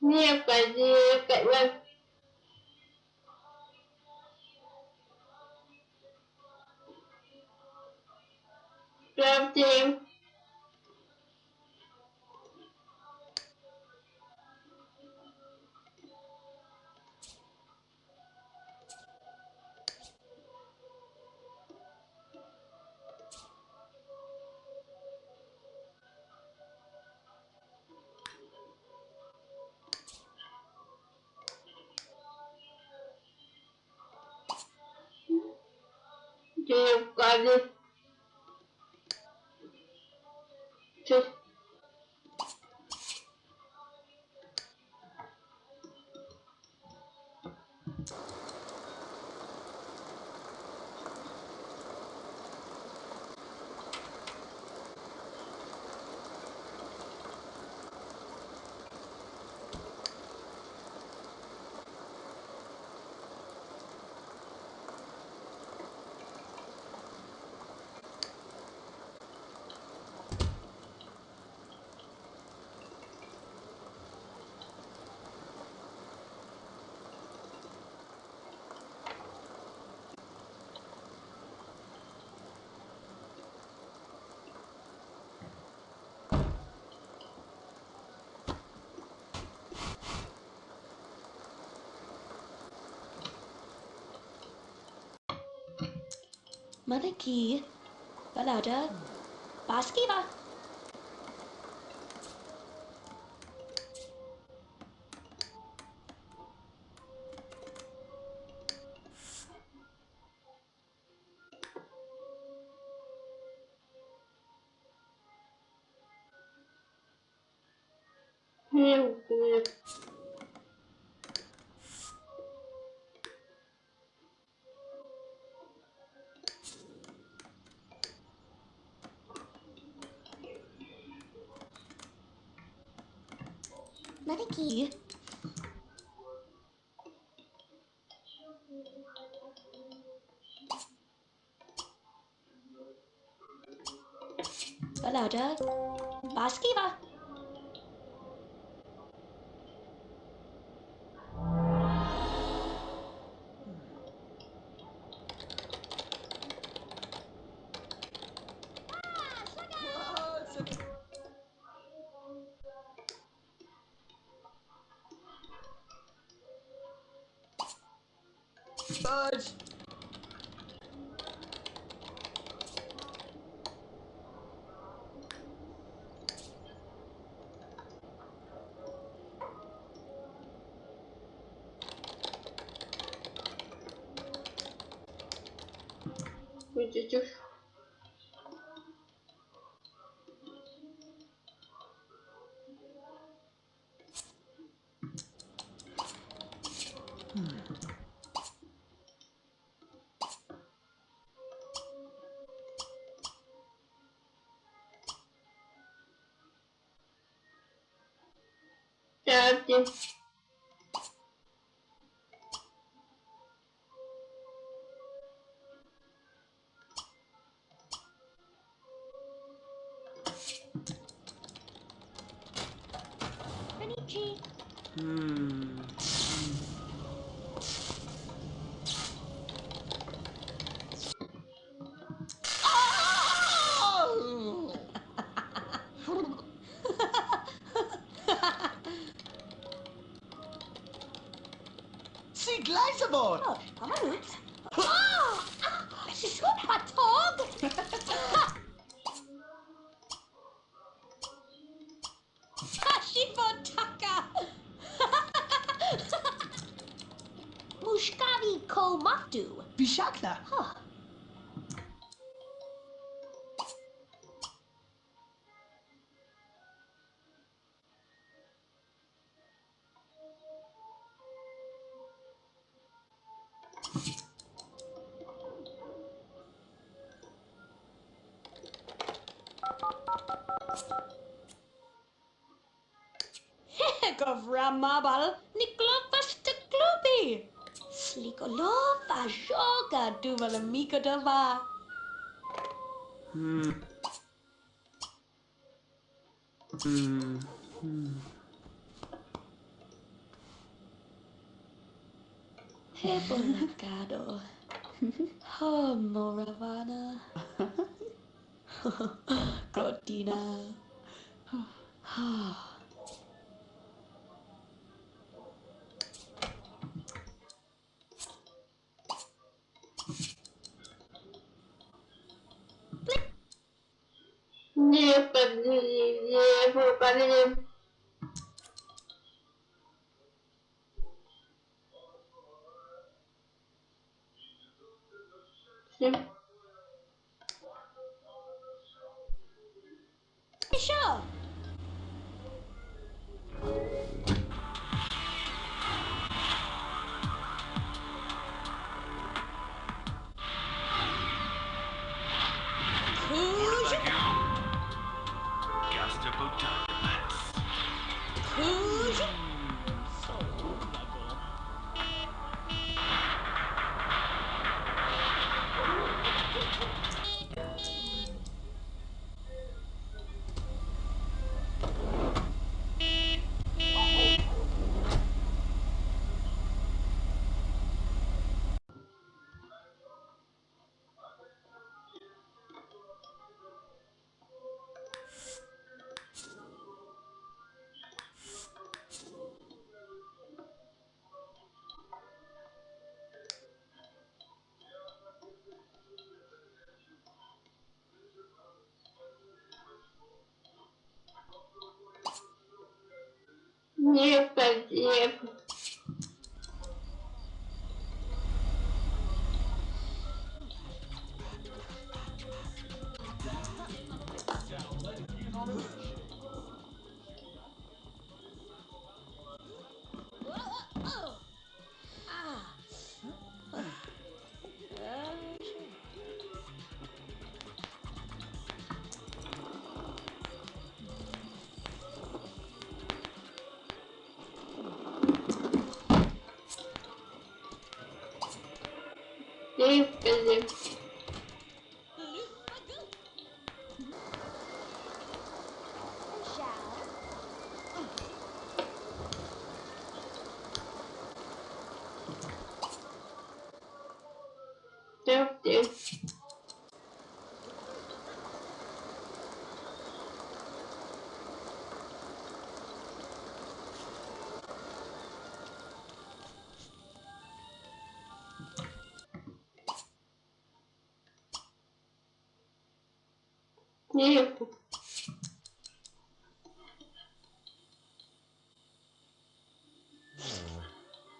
nhiều cái gì cái này Grab team porque eu quase Mother Key. Và là chứ. Not a key. Hello, Doug. Basketball. встать! Видите? Hmm. identificar Gleisebord! mobile Niklopasta klubi. Slikolova joga duvala mikodova. Hmm. Hmm. Hmm. Hebolagado. oh, Moravana. Cortina. все. Нет, нет. Впереди.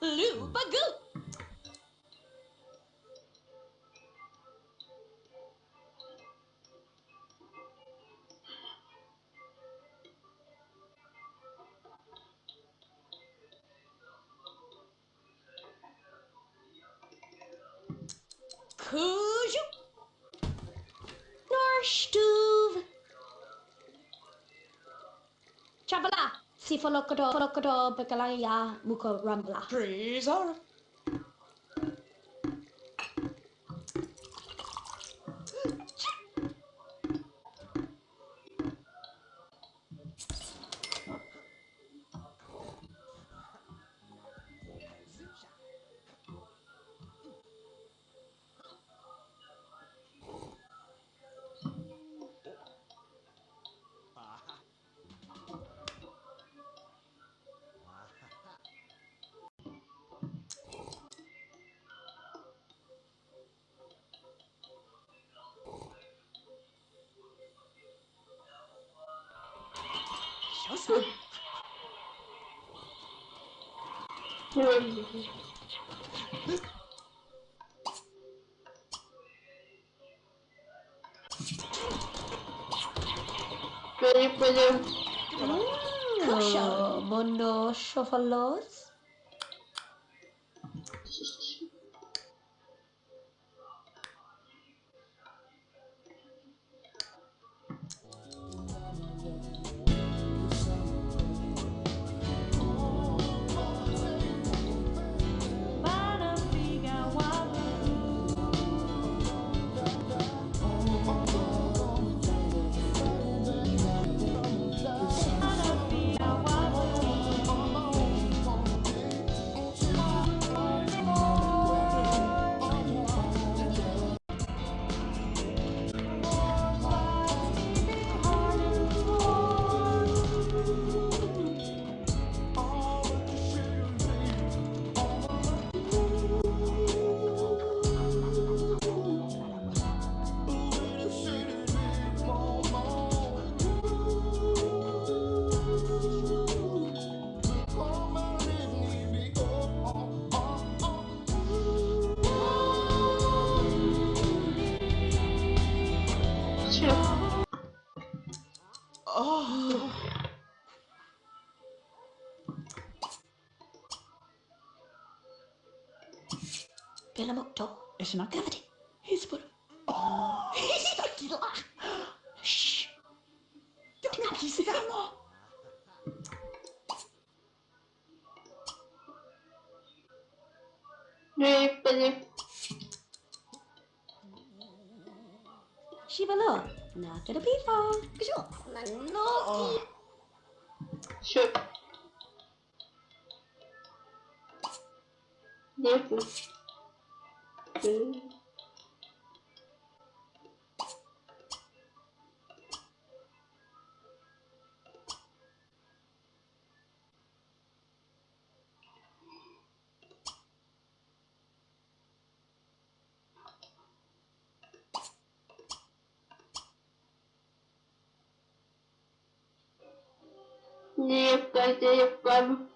Lubagoo. Cujo. Norstuv. Si rambla. Treasure. isso. Peraí, peraí. Poxa, monocho falou. Belamokto. Esna. Gravity. Hispur. Oh, Stakila. Shh. Don't kiss. Ne benim. Shivalo. Not gonna be far. Kasho. Nanoki. Şu. Ne Окей. Девка, девка,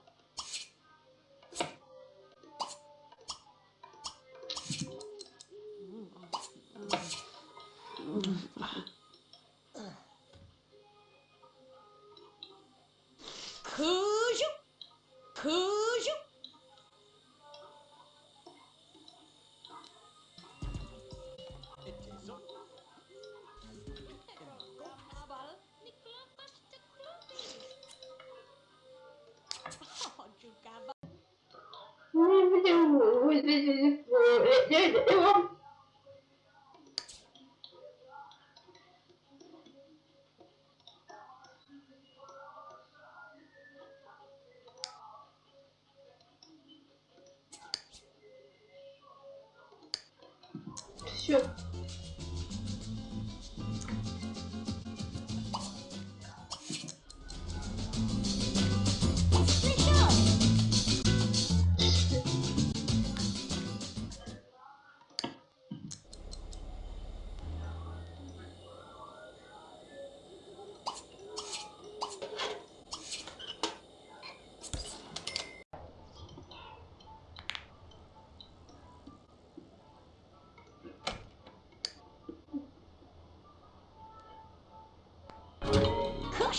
Все.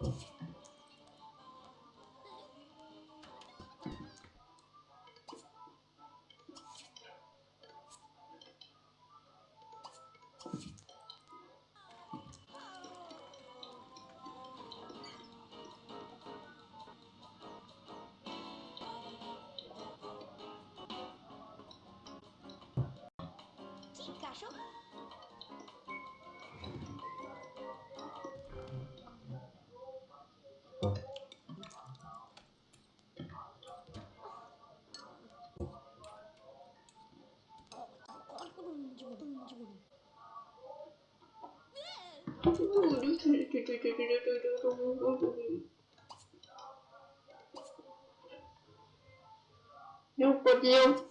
Amém. Я упадел.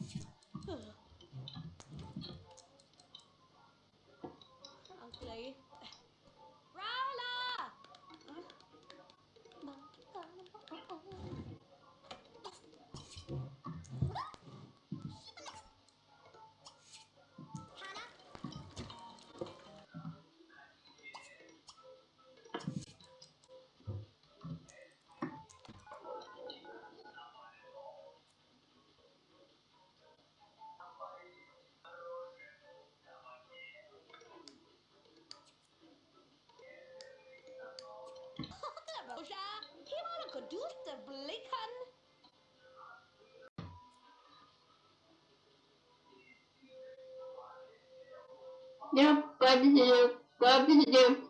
Я победил, победил.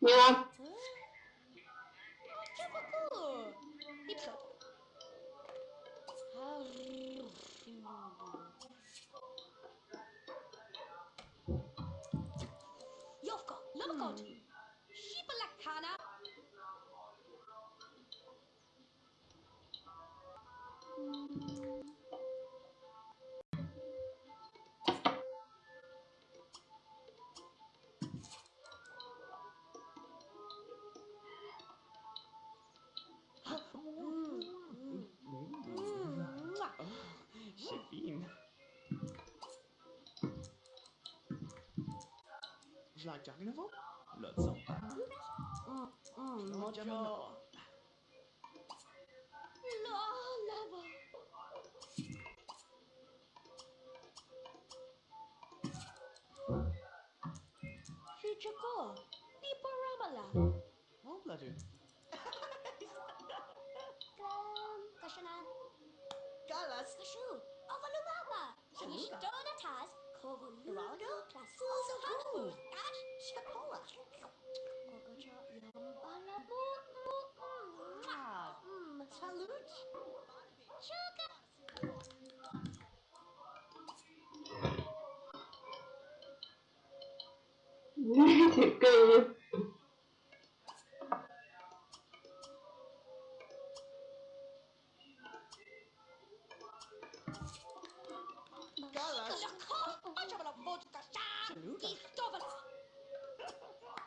Я. Чу-ку-ку. You like Jaminova? Let's go. Mm, mm, No, mojo. Jaminova. La lava. Future ko. Di pa ramala. Oh, bloody. Kram, kasana. Galas. Kashu. Avalumaba. Saluda. Donatas. Geraldo? Also Hanabu. good. Ash. Shapola. Kokocho. Yambala. Mu. Mu. Ah, Gib doch was!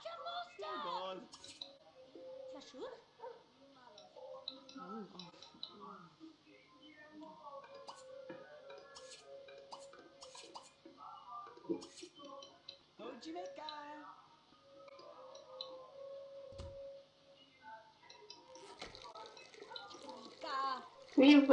Schon los da! Egal. Ja, schon? Sim,